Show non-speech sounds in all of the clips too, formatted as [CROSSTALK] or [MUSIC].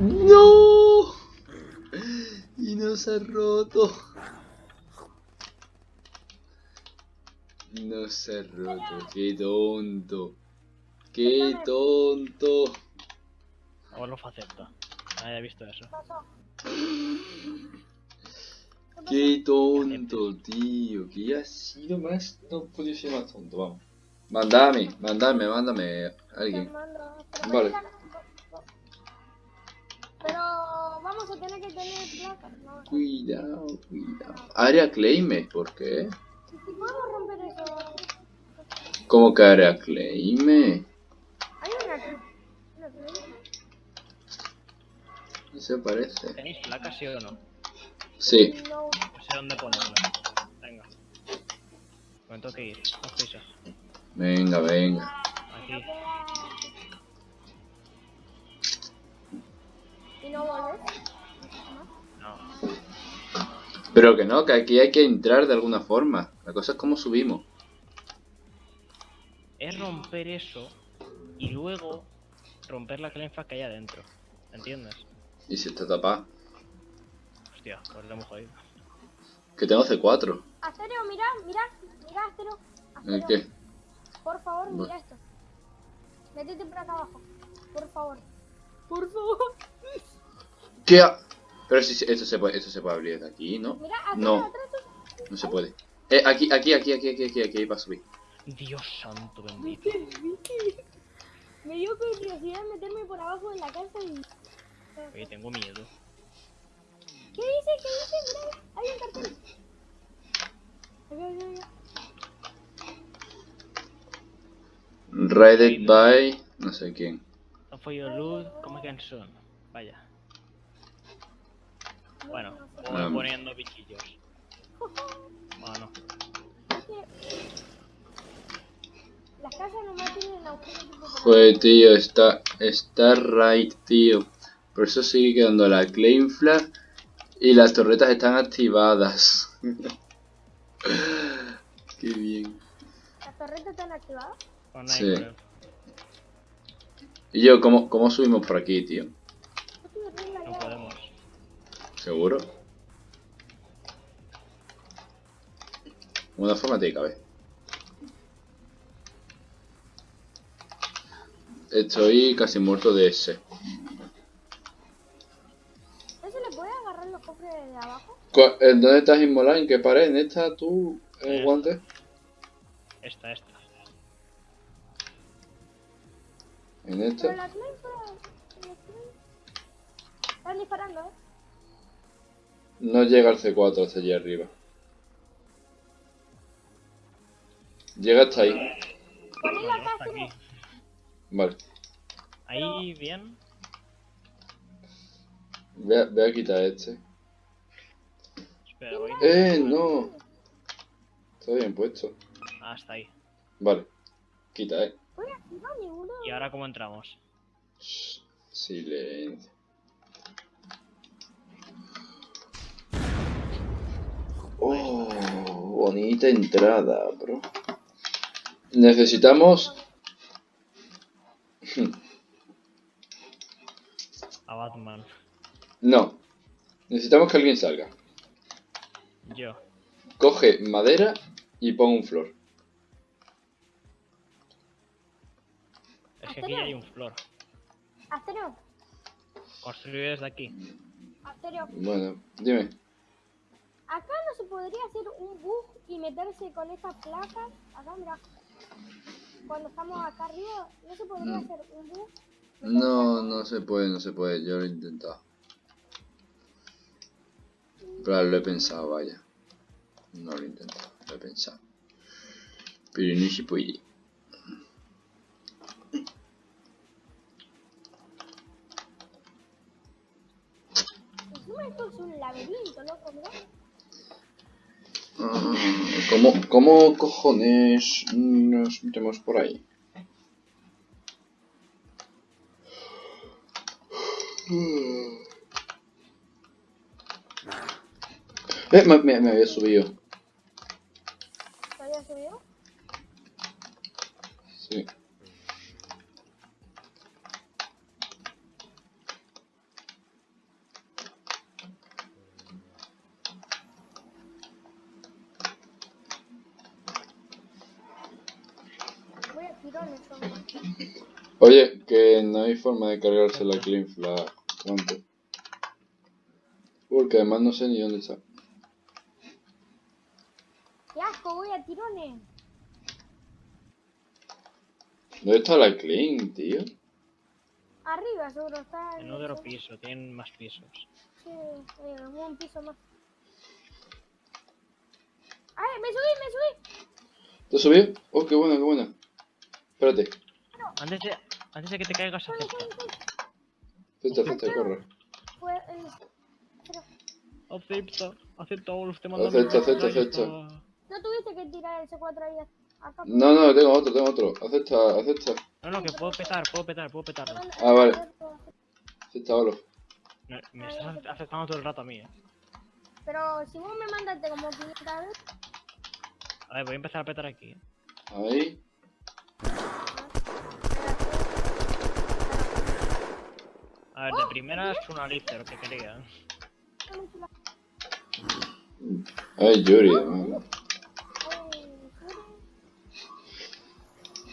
¡No! Y no se ha roto. No se ha roto. ¡Qué tonto! ¡Qué tonto! Ahora lo acepta. Nadie ha visto eso. ¡Qué tonto, tío! ¿Qué ha sido más? No podía ser más tonto, vamos. Mándame, mándame, mándame a alguien. Vale. Pero vamos a tener que tener placas, ¿no? Cuidado, cuidado. Área claime, ¿por qué? Si podemos romper eso. ¿Cómo que área claime? Hay una una. No se parece. ¿Tenéis placas, sí o no? Sí. No. No sé dónde ponerlas. Venga. Me tengo que ir. Haz prisa. Venga, venga. Aquí. ¿Y no volver? No. Pero que no, que aquí hay que entrar de alguna forma. La cosa es cómo subimos. Es romper eso y luego romper la clenfa que hay adentro. ¿Entiendes? Y si está tapada. Hostia, pues lo hemos jodido. Que tengo C4. Asterio, mira, mira, mira, Asterio. ¿El Asterio, qué? Por favor, mira esto. Métete por acá abajo. Por favor. Por favor. ¿Qué? ha- Pero si esto se puede, esto se puede abrir desde aquí, ¿no? Mira, atrás, No. atrás, atrás. No se puede. Eh, aquí, aquí, aquí, aquí, aquí, aquí, aquí, para subir. Dios santo bendito. Me dio curiosidad meterme por abajo de la casa y... Oye, tengo miedo. ¿Qué dice? ¿Qué dice? Mira, hay un cartel. Acá, acá, acá. Raided by... No sé quién. No fue your loot, ¿cómo que son? Vaya. Bueno, voy Um. poniendo bichillos. Bueno, Las casas nomás tienen agujeros Joder, tío, está, está right, tío. Por eso sigue quedando la claim flag y las torretas están activadas. [LAUGHS] Qué bien. ¿Las torretas están activadas? Con Sí. con Y yo, ¿cómo, cómo subimos por aquí, tío? No podemos. ¿Seguro? Una forma tiene que haber. Estoy casi muerto de ese. ¿No se le puede agarrar los cofres de abajo? Cu- ¿En dónde estás inmolado? ¿En qué pared? ¿En esta tú? ¿En el Esta. guante? ¿En Pero Clay- Están disparando, ¿eh? No llega al C4 hasta allí arriba. Llega hasta ahí. Acá, hasta aquí. Vale. Ahí, bien. Voy a, voy a quitar este. Espera, voy. ¡Eh, no! Está bien puesto. Hasta ahí. Vale. Quita, eh. ¿Y ahora cómo entramos? Silencio. Oh, bonita entrada, bro. Necesitamos... A Batman. No. Necesitamos que alguien salga. Yo. Coge madera y pon un flor. Que aquí hay un flor. Asterio, Construir desde aquí. Asterio. Bueno, dime. Acá no se podría hacer un bug y meterse con esas placas. Acá, mira. Cuando estamos acá arriba, no se podría hacer un bug. No, no se puede, no se puede. Yo lo he intentado. Pero lo he pensado, vaya. No lo he intentado, lo he pensado. Pero no se puede. Laberinto, loco, mira. Ah, ¿Cómo, ¿Cómo cojones nos metemos por ahí? Eh, me, me- me había subido. ¿Se había subido? Sí. Oye, que no hay forma de cargarse la Clean Flag. Porque además no sé ni dónde está. ¡Qué asco! Voy a tirones. ¿Dónde está la Clean, tío? Arriba seguro está. En otro piso, tienen más pisos. Sí, eh, un piso más. ¡Ay, me subí, me subí! ¿Te subido? Oh, qué buena, qué buena. Espérate. Antes de, antes de que te caigas, Soy, acepta. Acepta, acepta, corre. Acepta, acepta, Wolf, te mando Acepta, acepta, acepta. no tuviste que tirar el C4 ahí acá. No, no, tengo otro, tengo otro. Acepta, acepta. No, no, que puedo petar, puedo petar, puedo petarlo. Ah, vale. Acepta, Olof. No, me estás aceptando todo el rato a mí, eh. Pero si vos me mandaste como 500 veces, A ver, voy a empezar a petar aquí. eh. Ahí. A ver, de primera es una lista, lo que quería. Ay, Yuri.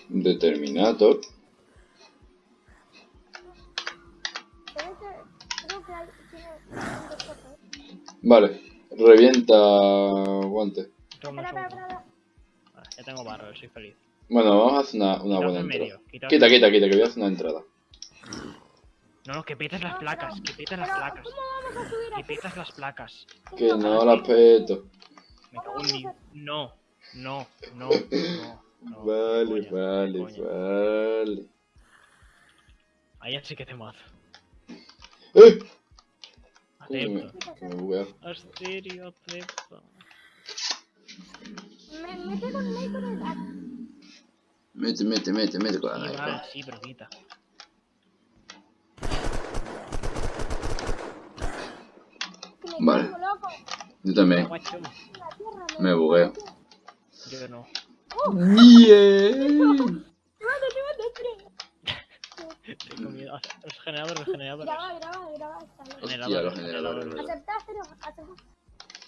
Determinator. Vale. Revienta guante. Toma. Vale, ya tengo barro, soy feliz. Bueno, vamos a hacer una, buena en entrada. Quita, quita, quita, que voy a hacer una entrada. No, no, que petes las No, placas, que petes las placas. ¿Cómo vamos a subir Que petas las placas. Que no la peto. Me cago en mi... No, no, no, [COUGHS] no. no, Vale, coña, vale, vale. Ahí sí que te mato. ¡Eh! Acepto. Asterio, acepto. Me, mete con el. Mete, mete, mete, mete con la sí, pero quita. que me Vale. Yo también. Me bugueo. Yo no. Llévate, Tengo miedo. Los generadores, los generadores. Graba, graba, graba. Hostia, los generadores. Aceptá, Asterio, aceptá.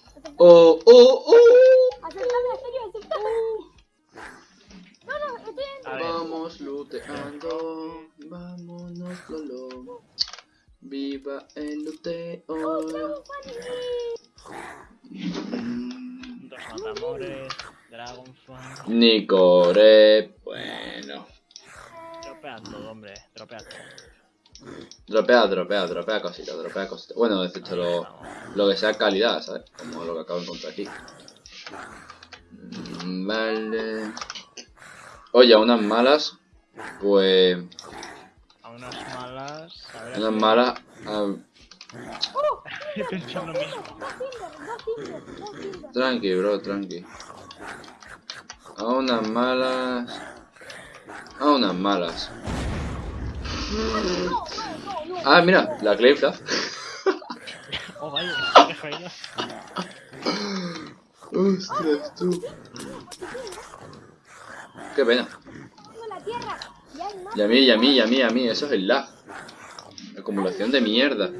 Aceptá, Oh, oh, oh. aceptame, Asterio, aceptame. No, no, estoy en... Vamos looteando, vámonos Lolo. Viva el luteo. Mm, dos matamores, Dragonfly. Nicore, bueno. Tropea todo, hombre, tropea todo. Dropea, dropea, dropea cositas, dropea cositas. Bueno, excepto lo, lo que sea calidad, ¿sabes? Como lo que acabo de encontrar aquí. Mm, Vale. Oye, a unas malas, pues. A unas malas. A ver, Unas malas. Tinder. Tranqui, bro, tranqui. A unas malas. A unas malas. Ah, mira, la Clay Flag. Oh, vaya. [LAUGHS] Ostras, tú. Qué pena. Y a mí, y a mí, y a mí, a mí, eso es el lag. Acumulación de mierda.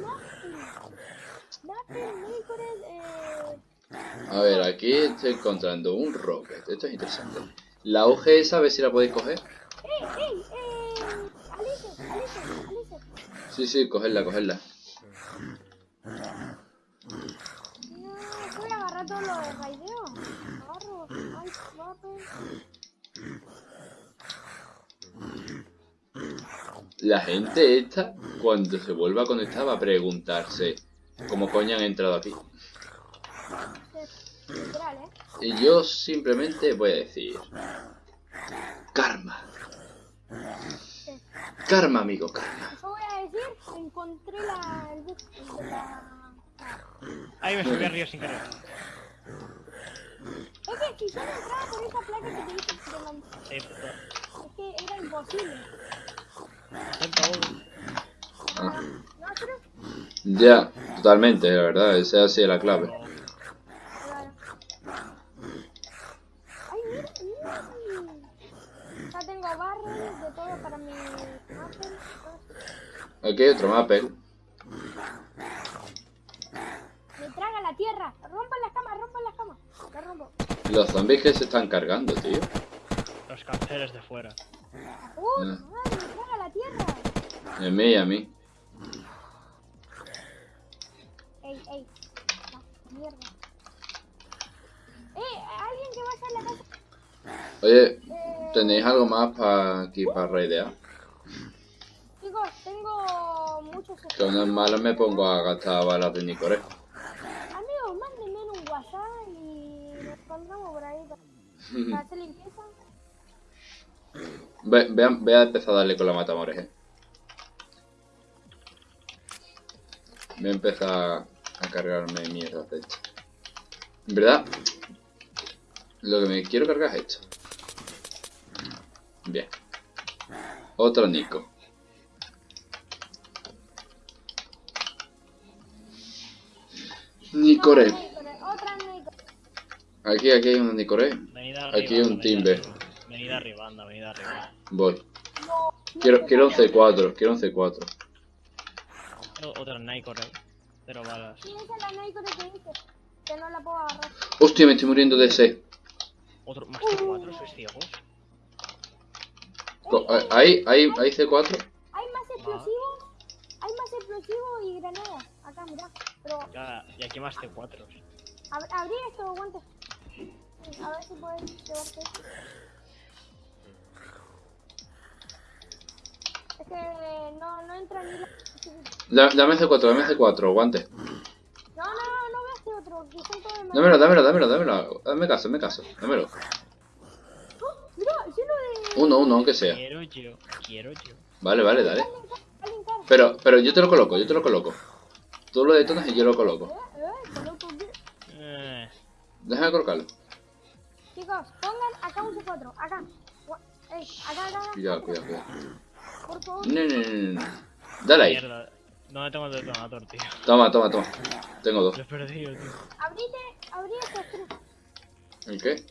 A ver, aquí estoy encontrando un rocket. Esto es interesante. La OG esa, a ver si la podéis coger. Sí, sí, cogerla, cogerla. La gente esta, cuando se vuelva a conectar, va a preguntarse cómo coño han entrado aquí. ¿eh? Y yo simplemente voy a decir... Karma. Karma, amigo, karma. Yo voy a decir, encontré la... el bus de la... Ahí me subí arriba sin querer. Es que si yo no entraba por esa placa que te dije que mandé, Acepto. es que era imposible. Ah, pero... ya, totalmente, la verdad, esa ha sido la clave. Claro. Ay, mira, mira. Ya tengo barrel de todo para mi Apple. Aquí hay otro mapa, ¿eh? Me traga la tierra. Rompan las camas, rompan las camas. La rompo. Los zombies que se están cargando, tío. Los carceles de fuera. Uh, Ah. me traga la tierra. A mí, a mí. Ey, mierda. Eh, alguien que vaya a la casa. Oye, Eh, ¿tenéis algo más para aquí para raidear? Chicos, tengo muchos Que no es malo me pongo a gastar balas de Nicoré. Amigos, mándenme en un WhatsApp y nos encontramos por ahí para [LAUGHS] hacer limpieza. Ve, ve, a- ve a empezar a darle con la matamores, eh. Voy a empezar a cargarme mierda de esto. En verdad, lo que me quiero cargar es esto. Bien. Otro Nico. Nicoré. Aquí, aquí hay un Nicoré. Aquí hay un timber. arriba. Venid arriba, anda, venid arriba. Voy. Quiero, quiero un C4, quiero un C4. O- Otra ahí. Cero balas. Que dice. Que no la puedo agarrar. Hostia, me estoy muriendo de sed. Otro, más de cuatro, sois ciegos. Eh, Ahí, ahí, ahí C4. Hay más explosivos. Hay más explosivos y granadas. Acá, mirá. Pero Ya, y aquí más de cuatro. ab- abrí esto, guantes. A ver si puedes llevarte esto. Es que no, no entra ni la... Da- Dame C4, dame C4, guante. No, no, no, no este otro, que de. Dámelo, dámelo, dámelo, dámelo. Dame caso, dame caso, dámelo. ¡Oh! Mira, lleno de... Uno, uno, aunque sea. Quiero yo, quiero yo. Vale, vale, dale. Pero, pero yo te lo coloco, yo te lo coloco. Tú lo detonas y yo lo coloco. Eh, eh. Eh, Déjame colocarlo. Chicos, pongan acá un C4, acá. Ey, acá, acá, acá. Cuidado, cuidado, cuidado. Por favor. No, no, no, no. Dale ahí. mierda. ¿Dónde tengo el detonator, tío? Toma, toma, toma. Tengo dos. Lo he perdido, tío. Abrite, abrí estos tres. ¿El qué?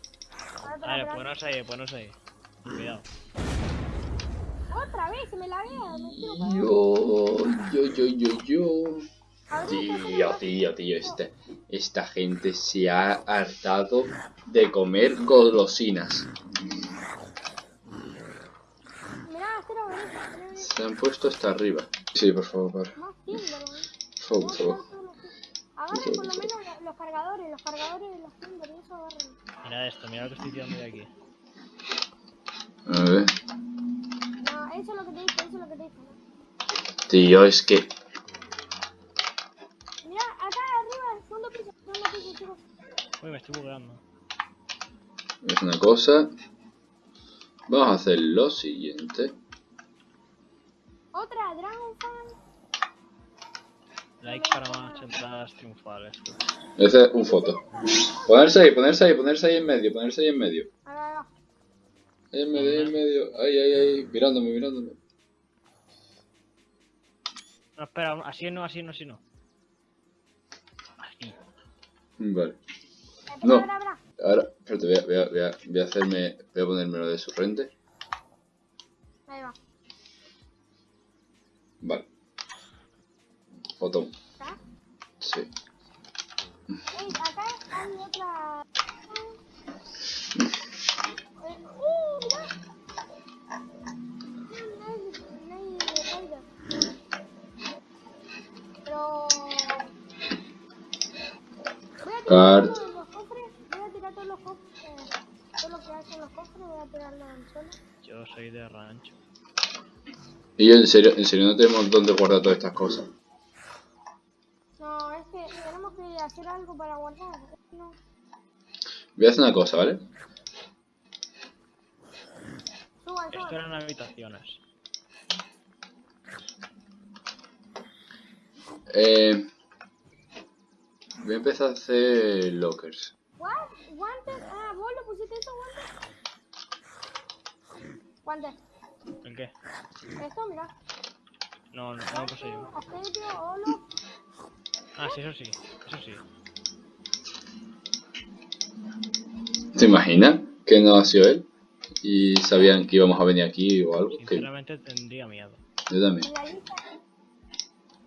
Vale, ponos ahí, ponos ahí. Cuidado. Otra vez, se me la vea, me. Yo, yo, yo, yo, yo. Estos Tío, tío, tío, esta, esta gente se ha hartado de comer golosinas. Se han puesto hasta arriba. Sí, por favor, por Más timber, weón. favor, por favor. Agarren por lo menos los- cargadores, los cargadores de los timber, y eso agarren. Mira esto, mira lo que estoy tirando de aquí. A ver. No, eso es lo que te dije, eso es lo que te dije. ¿no? Tío, es que... Mirá, acá arriba, segundo piso, segundo piso, chicos. Uy, me estoy bugueando. Es una cosa... Vamos a hacer lo siguiente. Otra, Dragon Fan. Like para más entradas triunfales. Ese es un foto. Ponerse ahí, ponerse ahí, ponerse ahí en medio, ponerse ahí en medio. Ahí en medio, ahí en medio. Ahí, ahí, ahí. Mirándome, mirándome. No, espera, así no, así no, así no. Así. Vale. No. Ahora, espérate, voy a, voy a, voy a, voy a hacerme... Voy a ponérmelo de su frente. Voy a tirar Cart. todos los cofres. Voy a tirar todos los cofres. todo lo que hacen los cofres, voy a tirarlo al suelo. Yo soy de rancho. Y yo, en serio, en serio, no tenemos dónde guardar todas estas cosas. No, es que tenemos que hacer algo para guardar. No. Voy a hacer una cosa, ¿vale? Esto eran habitaciones. Eh, voy a empezar a hacer lockers. ¿What? ¿Guantes? Ah, ¿vos lo pusiste eso, guantes? Guantes. ¿El qué? Esto, mira. No, no, no lo puse yo. Asedio, holo. Ah, sí, eso sí. Eso sí. ¿Te imaginas que no ha sido él? Y sabían que íbamos a venir aquí o algo. Que Sinceramente tendría miedo. yo también.